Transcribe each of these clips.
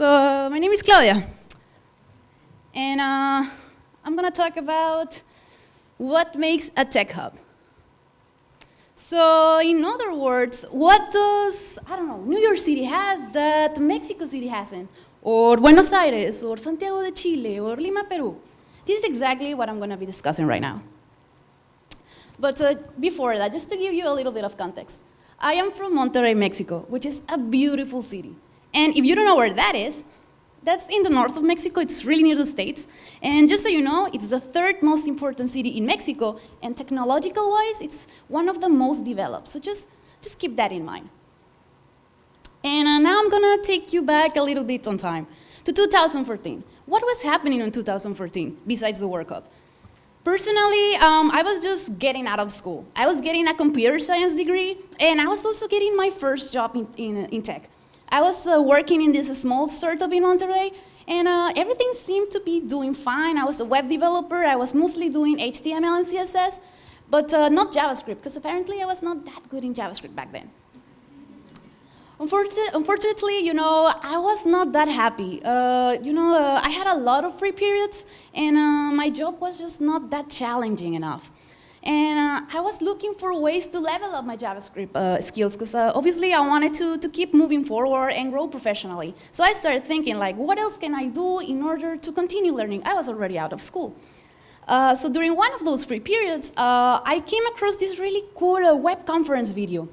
So my name is Claudia, and uh, I'm gonna talk about what makes a tech hub. So in other words, what does, I don't know, New York City has that Mexico City hasn't? Or Buenos Aires, or Santiago de Chile, or Lima, Peru? This is exactly what I'm gonna be discussing right now. But uh, before that, just to give you a little bit of context, I am from Monterrey, Mexico, which is a beautiful city. And if you don't know where that is, that's in the north of Mexico. It's really near the States. And just so you know, it's the third most important city in Mexico. And technological-wise, it's one of the most developed. So just, just keep that in mind. And uh, now I'm going to take you back a little bit on time to 2014. What was happening in 2014 besides the World Cup? Personally, um, I was just getting out of school. I was getting a computer science degree, and I was also getting my first job in, in, in tech. I was uh, working in this small startup in Monterrey, and uh, everything seemed to be doing fine. I was a web developer. I was mostly doing HTML and CSS, but uh, not JavaScript, because apparently I was not that good in JavaScript back then. Unfortunately, you know, I was not that happy. Uh, you know, uh, I had a lot of free periods, and uh, my job was just not that challenging enough. And uh, I was looking for ways to level up my JavaScript uh, skills because uh, obviously I wanted to, to keep moving forward and grow professionally. So I started thinking like, what else can I do in order to continue learning? I was already out of school. Uh, so during one of those free periods, uh, I came across this really cool uh, web conference video.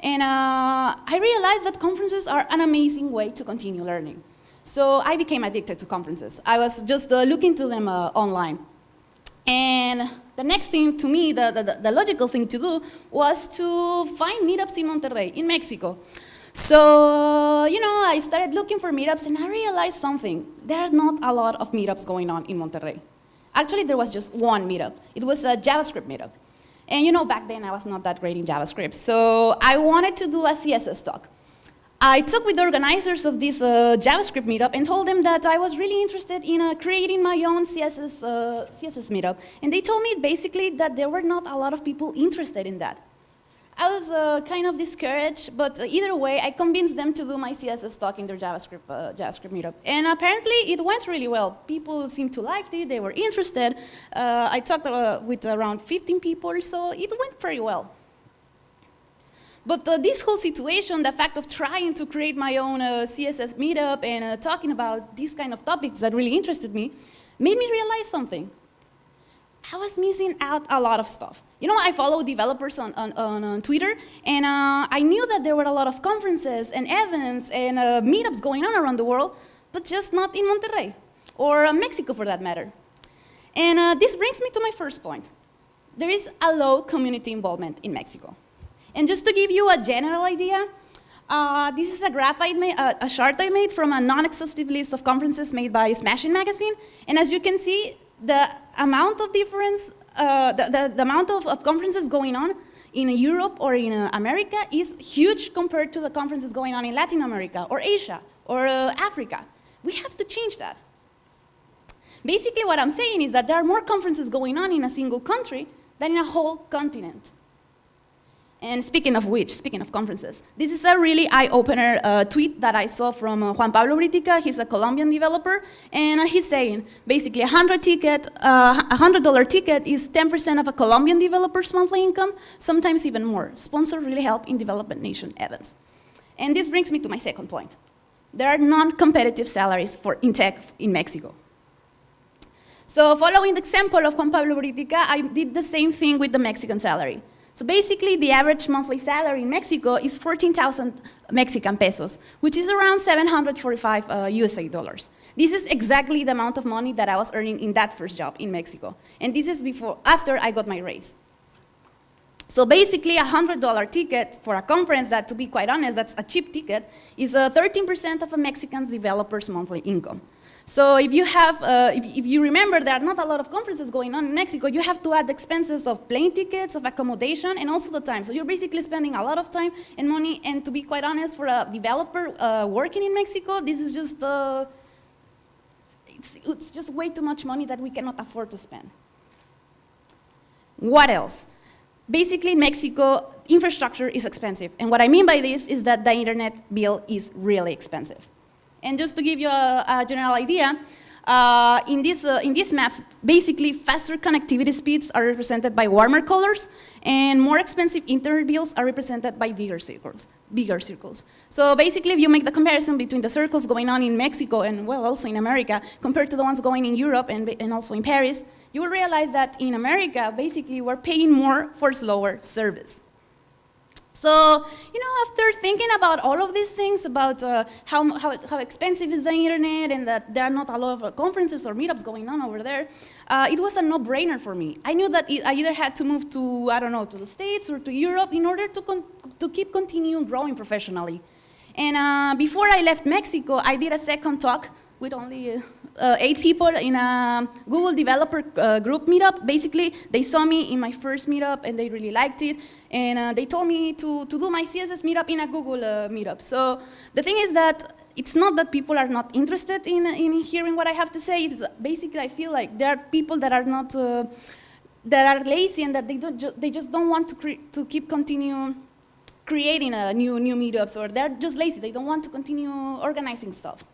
And I realized that conferences are an amazing way to continue learning. So I became addicted to conferences. I was just looking to them online. And the next thing to me, the, the, the, logical thing to do was to find meetups in Monterrey, in Mexico. So, you know, I started looking for meetups and I realized something. There are not a lot of meetups going on in Monterrey. Actually, there was just one meetup. It was a JavaScript meetup. And you know, back then I was not that great in JavaScript. So I wanted to do a CSS talk. I talked with the organizers of this uh, JavaScript meetup and told them that I was really interested in uh, creating my own CSS, uh, CSS meetup. And they told me basically that there were not a lot of people interested in that. I was uh, kind of discouraged, but either way, I convinced them to do my CSS talk in their JavaScript, uh, JavaScript meetup. And apparently, it went really well. People seemed to like it, they were interested. Uh, I talked with around 15 people, so it went very well. But uh, this whole situation, the fact of trying to create my own uh, CSS meetup and uh, talking about these kind of topics that really interested me, made me realize something. I was missing out a lot of stuff. You know, I follow developers on, on, on, on Twitter, and uh, I knew that there were a lot of conferences and events and uh, meetups going on around the world, but just not in Monterrey, or Mexico for that matter. And this brings me to my first point. There is a low community involvement in Mexico. And just to give you a general idea, uh, this is a graph I made, uh, a chart I made from a non-exhaustive list of conferences made by Smashing Magazine. And as you can see, the amount of difference, uh, the, the, the, amount of, of, conferences going on in Europe or in uh, America is huge compared to the conferences going on in Latin America or Asia or uh, Africa. We have to change that. Basically what I'm saying is that there are more conferences going on in a single country than in a whole continent. And speaking of which, speaking of conferences, this is a really eye-opener uh, tweet that I saw from uh, Juan Pablo Buritica. He's a Colombian developer, and uh, he's saying basically a hundred ticket, uh, a hundred dollar ticket is 10% of a Colombian developer's monthly income, sometimes even more. Sponsors really help in development nation events. And this brings me to my second point. There are non-competitive salaries for in tech in Mexico. So following the example of Juan Pablo Buritica, I did the same thing with the Mexican salary. So basically, the average monthly salary in Mexico is 14,000 Mexican pesos, which is around 745 uh, USA dollars. This is exactly the amount of money that I was earning in that first job in Mexico. And this is before, after I got my raise. So basically, a $100 ticket for a conference that, to be quite honest, that's a cheap ticket, is 13% of a Mexican developer's monthly income. So if you have, uh, if, if, you remember there are not a lot of conferences going on in Mexico, you have to add expenses of plane tickets, of accommodation, and also the time. So you're basically spending a lot of time and money, and to be quite honest, for a developer uh, working in Mexico, this is just, uh, it's, it's just way too much money that we cannot afford to spend. What else? Basically, in Mexico, infrastructure is expensive. And what I mean by this is that the internet bill is really expensive. And just to give you a, a general idea, uh, in, this, uh, in these maps, basically faster connectivity speeds are represented by warmer colors and more expensive internet bills are represented by bigger circles, bigger circles. So basically if you make the comparison between the circles going on in Mexico and well also in America compared to the ones going in Europe and, and also in Paris, you will realize that in America basically we're paying more for slower service. So, you know, after thinking about all of these things, about uh, how, how, how, expensive is the internet and that there are not a lot of uh, conferences or meetups going on over there, uh, it was a no-brainer for me. I knew that it, I either had to move to, I don't know, to the States or to Europe in order to, to keep continuing growing professionally. And uh, before I left Mexico, I did a second talk with only uh, uh, eight people in a Google developer uh, group meetup. Basically, they saw me in my first meetup and they really liked it. And uh, they told me to, to do my CSS meetup in a Google uh, meetup. So the thing is that it's not that people are not interested in, in hearing what I have to say. It's basically, I feel like there are people that are not, uh, that are lazy and that they, don't ju they just don't want to, to keep continue creating a new, new meetups or they're just lazy. They don't want to continue organizing stuff.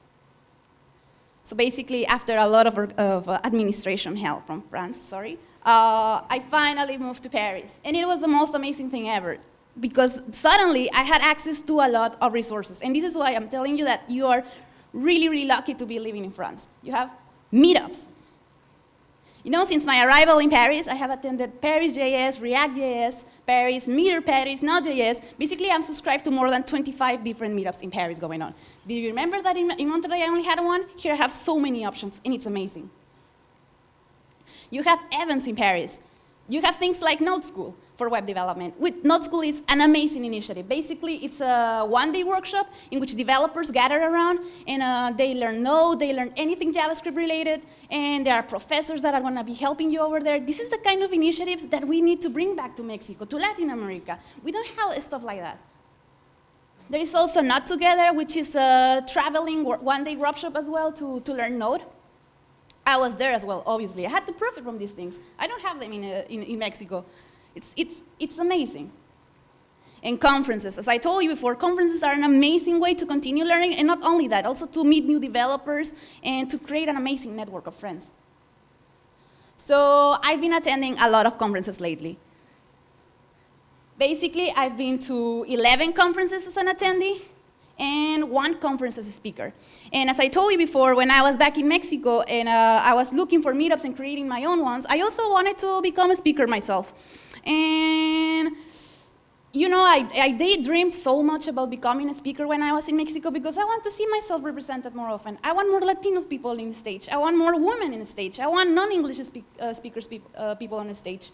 So basically, after a lot of, of uh, administration help from France, sorry, uh, I finally moved to Paris. And it was the most amazing thing ever because suddenly I had access to a lot of resources. And this is why I'm telling you that you are really, really lucky to be living in France. You have meetups, you know, since my arrival in Paris, I have attended Paris.js, React.js, Paris, Meteor Paris, Node.js. Basically, I'm subscribed to more than 25 different meetups in Paris going on. Do you remember that in, in I only had one? Here I have so many options, and it's amazing. You have events in Paris. You have things like Node School for web development. With Node School is an amazing initiative. Basically, it's a one-day workshop in which developers gather around and uh, they learn Node, they learn anything JavaScript related, and there are professors that are going to be helping you over there. This is the kind of initiatives that we need to bring back to Mexico, to Latin America. We don't have stuff like that. There is also Node Together, which is a traveling one-day workshop as well to, to learn Node. I was there as well, obviously. I had to profit from these things. I don't have them in, uh, in, in Mexico. It's, it's, it's amazing. And conferences, as I told you before, conferences are an amazing way to continue learning, and not only that, also to meet new developers and to create an amazing network of friends. So I've been attending a lot of conferences lately. Basically, I've been to 11 conferences as an attendee, and one conference as a speaker. And as I told you before, when I was back in Mexico and uh, I was looking for meetups and creating my own ones, I also wanted to become a speaker myself. And you know, I, I daydreamed so much about becoming a speaker when I was in Mexico because I want to see myself represented more often. I want more Latino people in the stage. I want more women in the stage. I want non-English speak, uh, speakers, pe uh, people on the stage.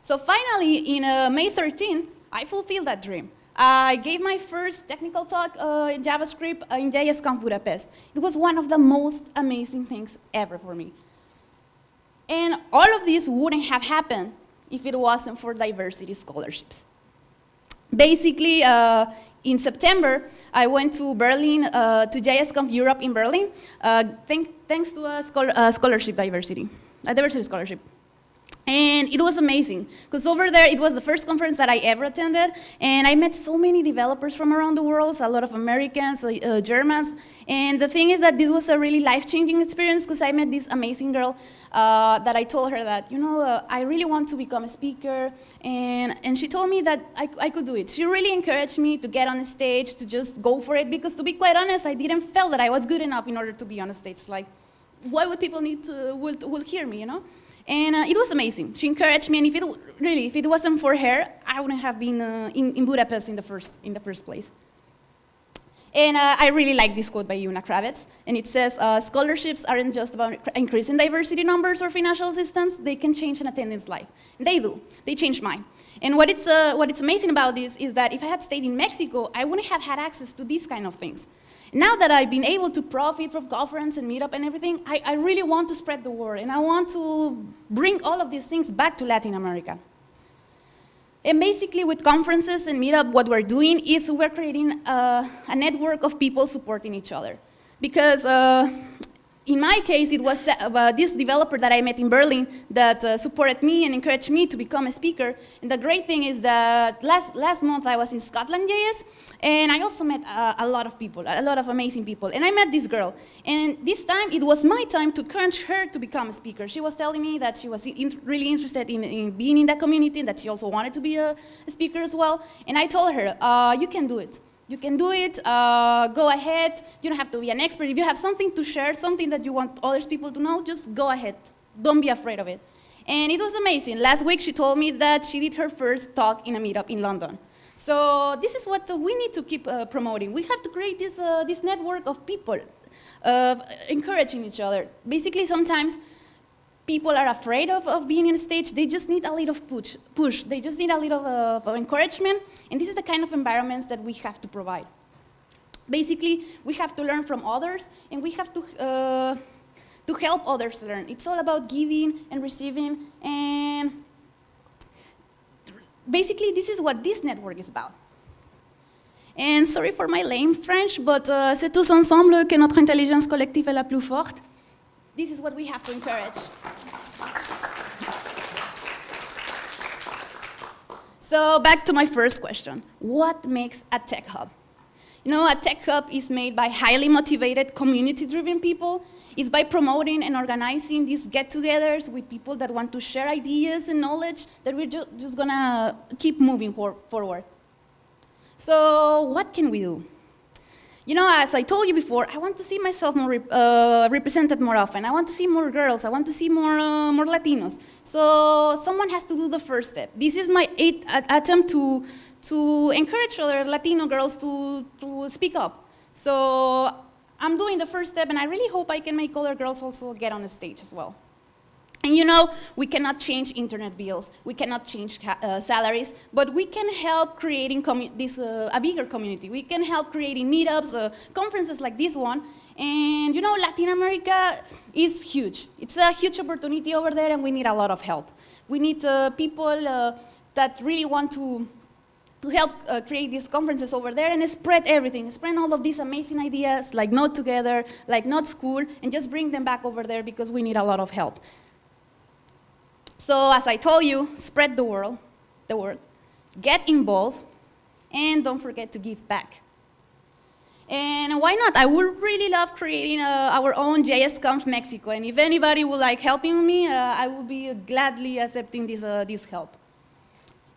So finally, in uh, May 13, I fulfilled that dream. I gave my first technical talk uh, in JavaScript uh, in JSConf Budapest. It was one of the most amazing things ever for me. And all of this wouldn't have happened if it wasn't for diversity scholarships. Basically, uh, in September, I went to Berlin, uh, to JSConf Europe in Berlin, uh, thank, thanks to a scholarship diversity, a diversity scholarship. And it was amazing, because over there, it was the first conference that I ever attended, and I met so many developers from around the world, a lot of Americans, uh, uh Germans, and the thing is that this was a really life-changing experience, because I met this amazing girl uh, that I told her that, you know, uh, I really want to become a speaker, and, and she told me that I, I could do it. She really encouraged me to get on the stage, to just go for it, because to be quite honest, I didn't feel that I was good enough in order to be on a stage. Like, why would people need to, will, will hear me, you know? And uh, it was amazing. She encouraged me, and if it really, if it wasn't for her, I wouldn't have been uh, in, in, Budapest in the first in the first place. And uh, I really like this quote by Una Kravets, and it says, uh, scholarships aren't just about increasing diversity numbers or financial assistance, they can change an attendant's life. And they do, they change mine. And what it's, uh, what it's amazing about this is that if I had stayed in Mexico, I wouldn't have had access to these kind of things. Now that I've been able to profit from conference and meetup and everything, I, I really want to spread the word and I want to bring all of these things back to Latin America. And basically with conferences and meetup, what we're doing is we're creating a, a network of people supporting each other. Because uh, in my case, it was uh, this developer that I met in Berlin that uh, supported me and encouraged me to become a speaker. And the great thing is that last, last month I was in Scotland JS, and I also met uh, a lot of people, a lot of amazing people. And I met this girl. And this time, it was my time to encourage her to become a speaker. She was telling me that she was in really interested in, in, being in that community, and that she also wanted to be a, a speaker as well. And I told her, uh, you can do it. You can do it, uh, go ahead. You don't have to be an expert. If you have something to share, something that you want other people to know, just go ahead. Don't be afraid of it. And it was amazing. Last week she told me that she did her first talk in a meetup in London. So this is what we need to keep uh, promoting. We have to create this, uh, this network of people, of encouraging each other. Basically, sometimes people are afraid of, of being in stage, they just need a little push, push. They just need a little uh, of encouragement, and this is the kind of environments that we have to provide. Basically, we have to learn from others, and we have to, uh, to help others learn. It's all about giving and receiving, and basically, this is what this network is about. And sorry for my lame French, but uh, c'est tous ensemble que notre intelligence collective est la plus forte. This is what we have to encourage. So back to my first question. What makes a tech hub? You know, a tech hub is made by highly motivated, community-driven people. It's by promoting and organizing these get-togethers with people that want to share ideas and knowledge that we're ju just gonna keep moving for forward. So what can we do? You know, as I told you before, I want to see myself more rep uh, represented more often. I want to see more girls. I want to see more, uh, more Latinos. So someone has to do the first step. This is my eighth attempt to, to encourage other Latino girls to, to speak up. So I'm doing the first step, and I really hope I can make other girls also get on the stage as well. And you know, we cannot change internet bills, we cannot change uh, salaries, but we can help creating this, uh, a bigger community. We can help creating meetups, uh, conferences like this one. And you know, Latin America is huge. It's a huge opportunity over there and we need a lot of help. We need uh, people uh, that really want to to help uh, create these conferences over there and spread everything, spread all of these amazing ideas like Node Together, like Node School, and just bring them back over there because we need a lot of help. So as I told you, spread the word, the word, get involved, and don't forget to give back. And why not? I would really love creating uh, our own JSConf Mexico, and if anybody would like helping me, uh, I would be gladly accepting this, uh, this help.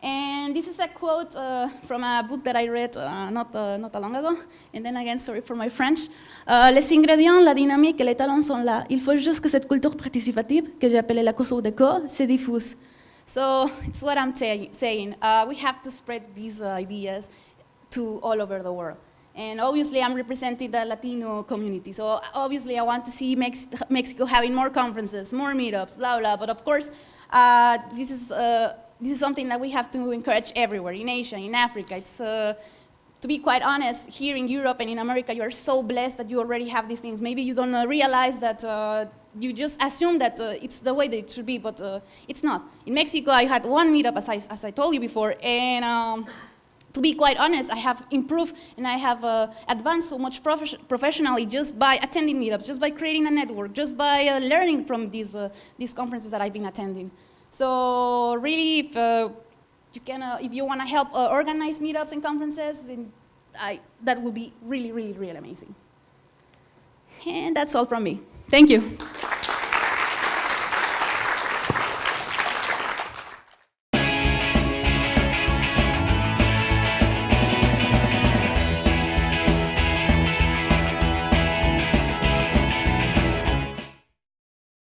And this is a quote uh, from a book that I read uh, not, uh, not long ago. And then again, sorry for my French. Uh, les ingrédients, la dynamique et les talents sont là. Il faut juste que cette culture participative, que j'ai appelée la culture de corps, se diffuse. So it's what I'm saying. Uh, we have to spread these ideas to all over the world. And obviously, I'm representing the Latino community. So obviously, I want to see Mex Mexico having more conferences, more meetups, blah, blah. But of course, uh, this is this is something that we have to encourage everywhere, in Asia, in Africa. It's, uh, to be quite honest, here in Europe and in America, you are so blessed that you already have these things. Maybe you don't uh, realize that uh, you just assume that uh, it's the way that it should be, but uh, it's not. In Mexico, I had one meetup, as I, as I told you before, and um, to be quite honest, I have improved and I have uh, advanced so much prof professionally just by attending meetups, just by creating a network, just by uh, learning from these, uh, these conferences that I've been attending. So really, if uh, you can, uh, if you want to help uh, organize meetups and conferences, then I, that would be really, really, really amazing. And that's all from me. Thank you.